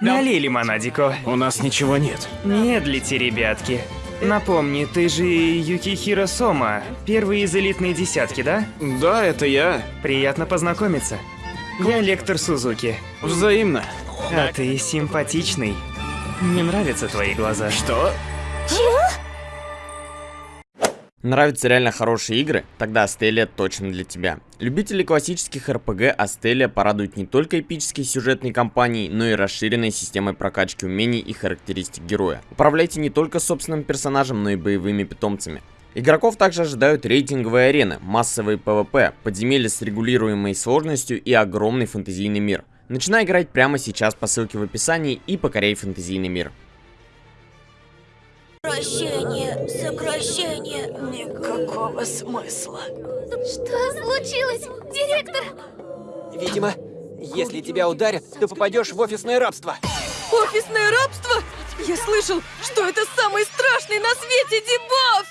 Налей лимонадику. У нас ничего нет. Медлите, ребятки. Напомни, ты же Юкихиро Сома, первый из элитной десятки, да? Да, это я. Приятно познакомиться. Я лектор Сузуки. Взаимно. А ты симпатичный. Мне нравятся твои глаза. Что? Нравятся реально хорошие игры? Тогда Астелия точно для тебя. Любители классических РПГ Астелия порадует не только эпической сюжетной кампанией, но и расширенной системой прокачки умений и характеристик героя. Управляйте не только собственным персонажем, но и боевыми питомцами. Игроков также ожидают рейтинговые арены, массовые PvP, подземелья с регулируемой сложностью и огромный фэнтезийный мир. Начинай играть прямо сейчас по ссылке в описании и покоряй фэнтезийный мир. Сокращение, сокращение. Никакого смысла. Что случилось, директор? Видимо, если тебя ударят, ты попадешь в офисное рабство. Офисное рабство? Я слышал, что это самый страшный на свете дебаф!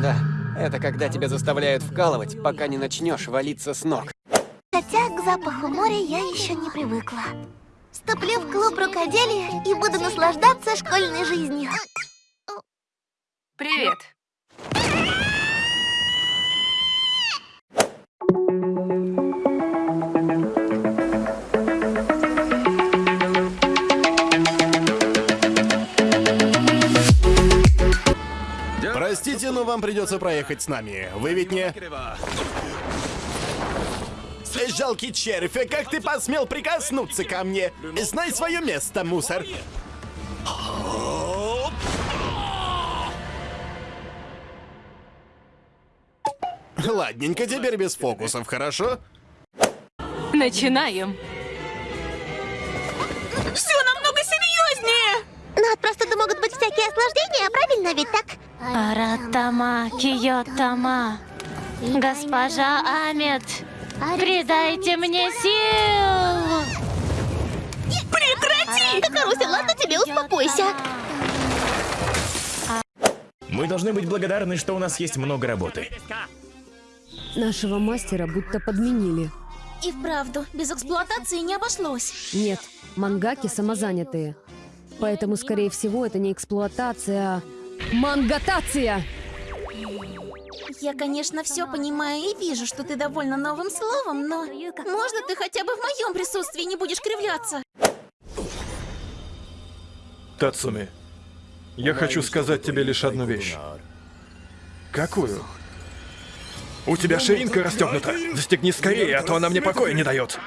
Да, это когда тебя заставляют вкалывать, пока не начнешь валиться с ног. Хотя к запаху моря я еще не привыкла. Вступлю в клуб рукоделия и буду наслаждаться школьной жизнью. Привет. Простите, но вам придется проехать с нами. Вы ведь не... Жалкий червь, как ты посмел прикоснуться ко мне? Знай свое место, мусор. Ладненько, теперь без фокусов, хорошо? Начинаем. Все намного серьезнее! Но от простуды могут быть всякие осложнения, правильно ведь так? Аратама, Киотама, госпожа Амет, придайте мне сил! Прекрати! Карусель, ладно тебе, успокойся. Мы должны быть благодарны, что у нас есть много работы. Нашего мастера будто подменили. И вправду, без эксплуатации не обошлось. Нет, мангаки самозанятые. Поэтому, скорее всего, это не эксплуатация, а мангатация! Я, конечно, все понимаю и вижу, что ты довольна новым словом, но можно ты хотя бы в моем присутствии не будешь кривляться? Тацуми, я хочу сказать тебе лишь одну вещь. Какую? У тебя ширинка расстегнута. Застегни скорее, а то она мне покоя не дает.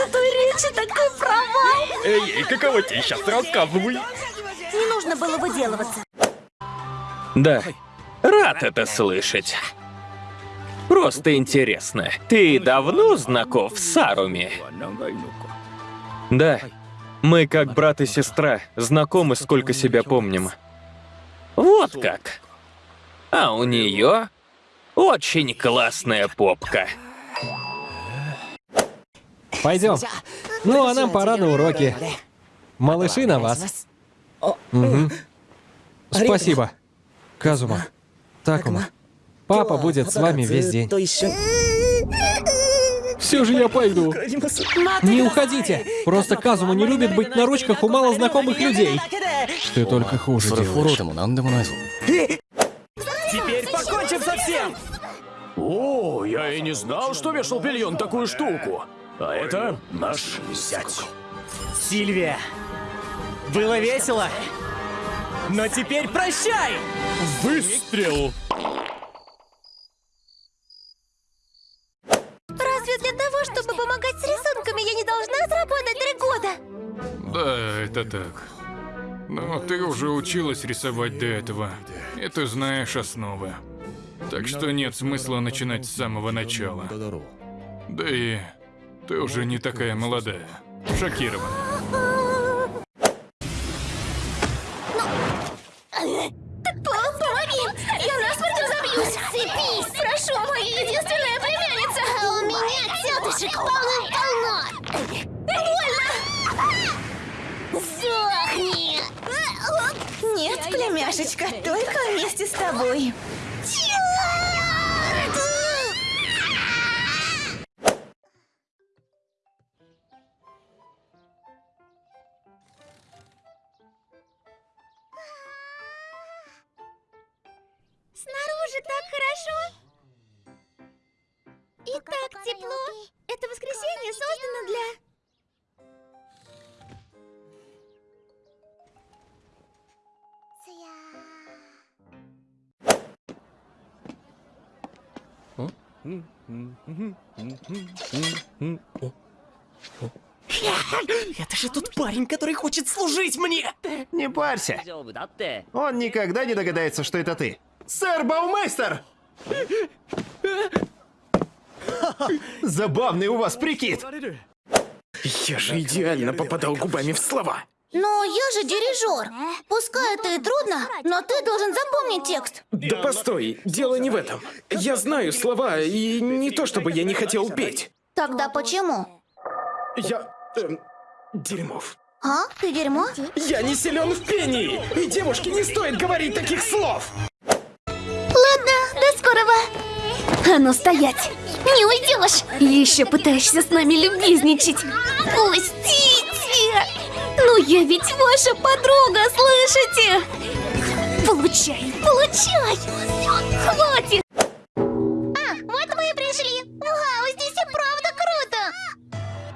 Крутой речи такой провал! Эй, эй, каково тебе сейчас рассказывай? Не нужно было выделываться. Да, рад это слышать. Просто интересно, ты давно знаков с Саруми? Да, мы как брат и сестра, знакомы сколько себя помним. Вот как. А у нее очень классная попка. Пойдем. Ну, а нам пора на уроки. Малыши на вас. Угу. Спасибо. Казума. Такума. Папа будет с вами весь день. Все же я пойду. Не уходите. Просто Казума не любит быть на ручках у малознакомых людей. Ты только хуже делаешь. Теперь покончим со всем! О, я и не знал, что вешал бельон такую штуку. А это наш зять. Сильвия, было весело, но теперь прощай! Выстрел! Разве для того, чтобы помогать с рисунками, я не должна отработать три года? Да, это так. Но ты уже училась рисовать до этого, и ты знаешь основы. Так что нет смысла начинать с самого начала. Да и ты уже не такая молодая. Шокирована. Половин! Я насмерть разобьюсь! Цепись! Прошу, моя единственная племянница! А у меня тетушек полно-полно! Больно! Сдохни! Нет, племяшечка, только вместе с тобой. Хорошо. И так тепло. Это воскресенье создано для... Это же тот парень, который хочет служить мне! Не парься. Он никогда не догадается, что это ты. Сэр Баумейстер! Забавный у вас прикид. Я же идеально попадал губами в слова. Но я же дирижер. Пускай это и трудно, но ты должен запомнить текст. Да постой, дело не в этом. Я знаю слова, и не то чтобы я не хотел петь. Тогда почему? Я... эм, дерьмов. А? Ты дерьмо? Я не силен в пении! И девушке не стоит говорить таких слов! А ну стоять! Не уйдешь! Еще пытаешься с нами любезничать. Пустите! Ну я ведь ваша подруга, слышите? Получай, получай! Хватит! А, вот мы и пришли. Вау, здесь и правда круто!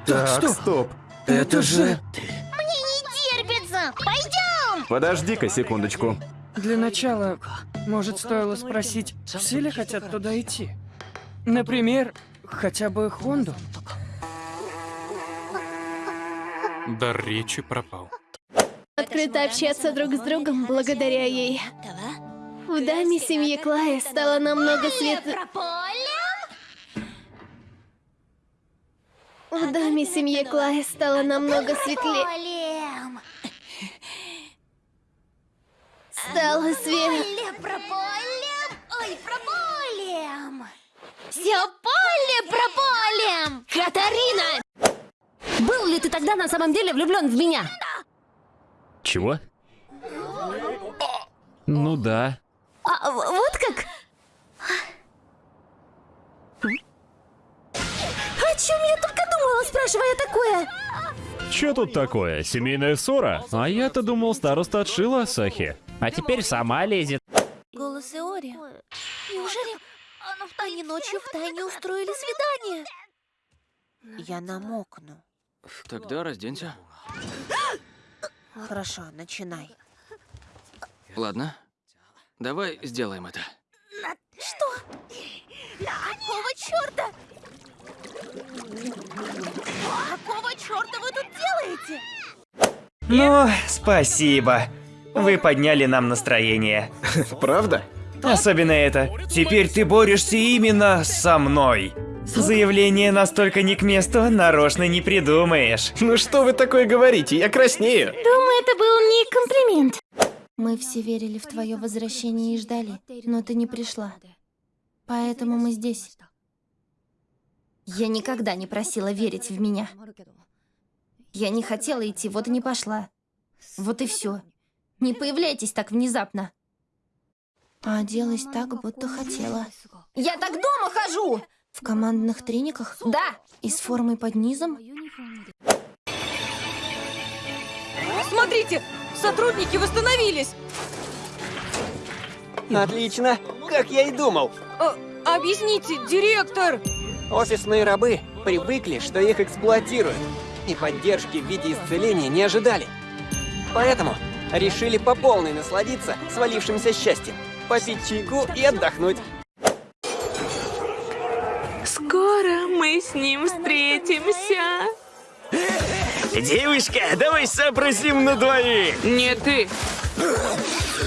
Так, стоп. Это же... Мне не терпится. Пойдем! Подожди-ка секундочку. Для начала, может, стоило спросить, все ли хотят туда идти? Например, хотя бы Хонду? Дар речи пропал. Открыто общаться друг с другом благодаря ей. В даме семьи Клая стало намного светлее. В доме семьи Клая стало намного светлее. Стало свет. Все поле прополем! Катарина! Был ли ты тогда на самом деле влюблен в меня? Чего? Ну да. А, вот как? О чем я только думала, спрашивая такое? Чё тут такое? Семейная ссора? А я-то думал, староста отшила Сахи. А теперь сама лезет. Они ночью втайне устроили свидание? Я намокну. Тогда разденься. Хорошо, начинай. Ладно. Давай сделаем это. Что? Какого черта? Какого черта вы тут делаете? Ну, спасибо. Вы подняли нам настроение. Правда? Особенно это. Теперь ты борешься именно со мной. Заявление настолько не к месту, нарочно не придумаешь. Ну что вы такое говорите? Я краснею. Думаю, это был не комплимент. Мы все верили в твое возвращение и ждали, но ты не пришла. Поэтому мы здесь. Я никогда не просила верить в меня. Я не хотела идти, вот и не пошла. Вот и все. Не появляйтесь так внезапно. А оделась так, будто хотела. Я так дома хожу! В командных трениках? Да! И с формой под низом? Смотрите, сотрудники восстановились. Отлично, как я и думал. А, объясните, директор. Офисные рабы привыкли, что их эксплуатируют, и поддержки в виде исцеления не ожидали. Поэтому решили по полной насладиться свалившимся счастьем, попить чайку и отдохнуть. Скоро мы с ним встретимся. Девушка, давай сообразим на двоих. Не ты.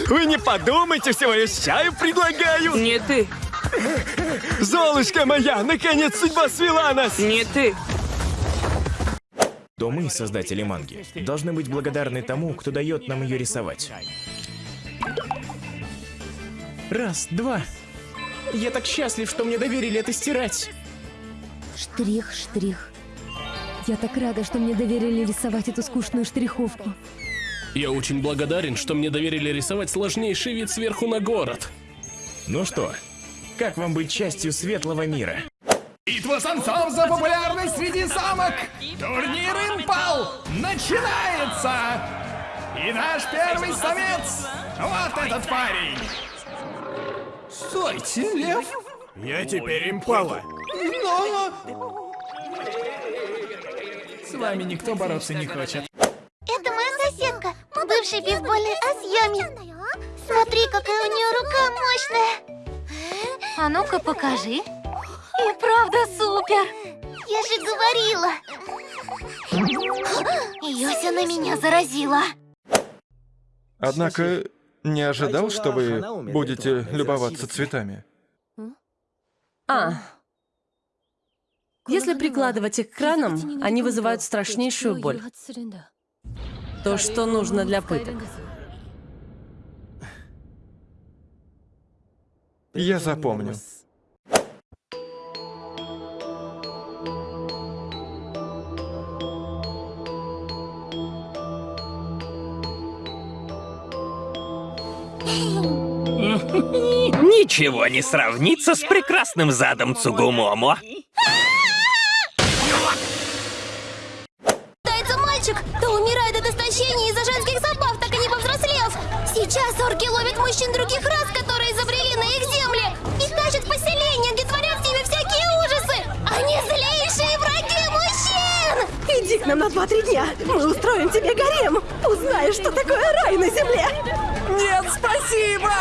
Вы не подумайте, всего лишь чаю предлагаю. Не ты. Золушка моя, наконец судьба свела нас. Не ты. То мы, создатели манги, должны быть благодарны тому, кто дает нам ее рисовать. Раз, два. Я так счастлив, что мне доверили это стирать. Штрих, штрих. Я так рада, что мне доверили рисовать эту скучную штриховку. Я очень благодарен, что мне доверили рисовать сложнейший вид сверху на город. Ну что, как вам быть частью светлого мира? Битва самцов за популярность среди самок! Турнир Импал начинается! И наш первый самец — вот этот парень! Стойте, лев! Я теперь импала. Но... С вами никто бороться не хочет. Это моя соседка, бывший бейсбольный ас Ями. Смотри, какая у нее рука мощная. А ну-ка покажи. И правда супер. Я же говорила. Йося на меня заразила. Однако, не ожидал, что вы будете любоваться цветами. А. Если прикладывать их к ранам, они вызывают страшнейшую боль. То, что нужно для пыток. Я запомню. Ничего не сравнится с прекрасным задом Цугумомо. Пытается мальчик, то умирает от истощения из-за женских забав, так и не повзрослев. Сейчас орки ловят мужчин других рас, которые изобрели на их земле, и тащат в поселение, где творят с ними всякие ужасы. Они злейшие враги мужчин! Иди к нам на 2-3 дня. Мы устроим тебе гарем. Узнаешь, что такое рай на земле. Нет, спасибо!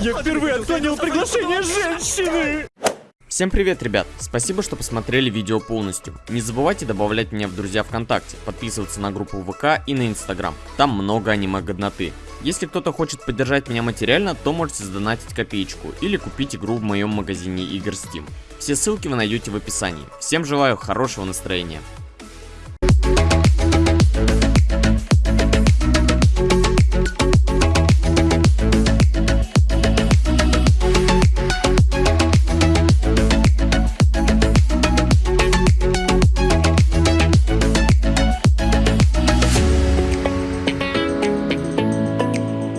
Я впервые отклонил приглашение женщины! Всем привет, ребят! Спасибо, что посмотрели видео полностью. Не забывайте добавлять меня в друзья ВКонтакте, подписываться на группу ВК и на Инстаграм. Там много аниме-годноты. Если кто-то хочет поддержать меня материально, то можете сдонатить копеечку или купить игру в моем магазине игр Steam. Все ссылки вы найдете в описании. Всем желаю хорошего настроения.